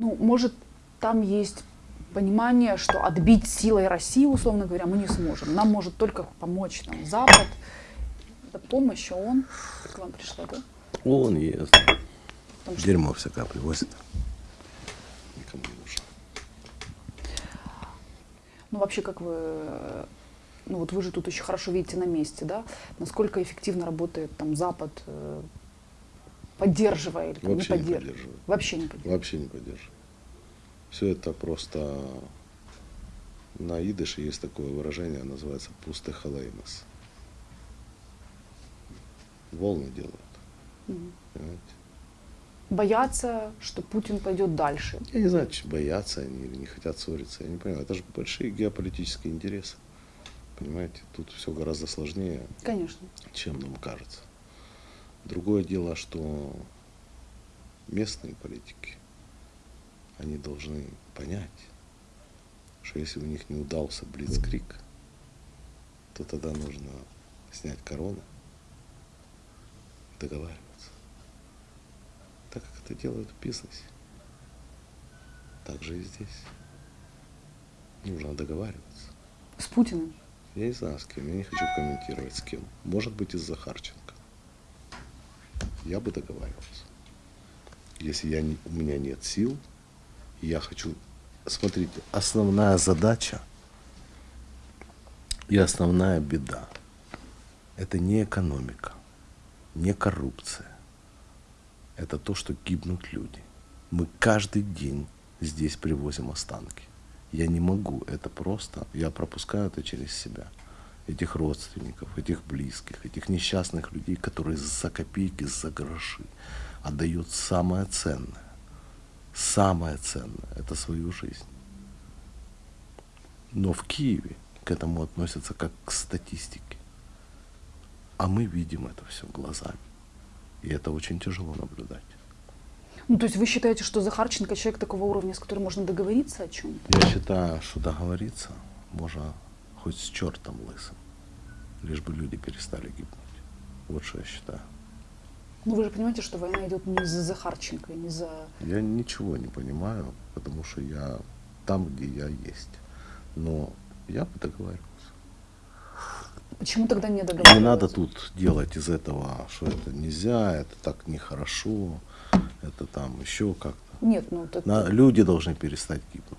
Ну, может, там есть понимание, что отбить силой Россию, условно говоря, мы не сможем. Нам может только помочь там, Запад. Это помощь, а он к вам пришла, да? Он ест. Потому что- Дерьмо всякое привозит. Никому не нужно. Ну, вообще, как вы, ну вот вы же тут еще хорошо видите на месте, да? Насколько эффективно работает там Запад, э, поддерживая или не Вообще не поддерживая? поддерживаю. Вообще не поддерживая. Вообще не поддерживаю. Все это просто на идыше есть такое выражение, называется пусты халеймас. Волны делают. Понимаете? Боятся, что Путин пойдет дальше. Я не знаю, боятся они или не хотят ссориться. Я не понимаю. Это же большие геополитические интересы. Понимаете, тут все гораздо сложнее, Конечно. чем нам кажется. Другое дело, что местные политики, они должны понять, что если у них не удался блицкрик, то тогда нужно снять корону, договариваться. Так как это делают в бизнесе, так же и здесь. Нужно договариваться. С Путиным. Я не знаю, с кем, я не хочу комментировать с кем. Может быть, из Захарченко. Я бы договаривался. Если я не, у меня нет сил, я хочу... Смотрите, основная задача и основная беда – это не экономика, не коррупция. Это то, что гибнут люди. Мы каждый день здесь привозим останки. Я не могу это просто, я пропускаю это через себя. Этих родственников, этих близких, этих несчастных людей, которые за копейки, за гроши отдают самое ценное. Самое ценное – это свою жизнь. Но в Киеве к этому относятся как к статистике. А мы видим это все глазами. И это очень тяжело наблюдать. Ну, то есть вы считаете, что Захарченко человек такого уровня, с которым можно договориться о чем-то? Я считаю, что договориться можно хоть с чертом лысым, лишь бы люди перестали гибнуть. Вот что я считаю. Ну, вы же понимаете, что война идет не за Захарченко, не за... Я ничего не понимаю, потому что я там, где я есть. Но я бы договаривался. Почему тогда не договариваться? Не надо тут делать из этого, что это нельзя, это так нехорошо, это там еще как-то. Нет, ну, так... На- люди должны перестать гибнуть.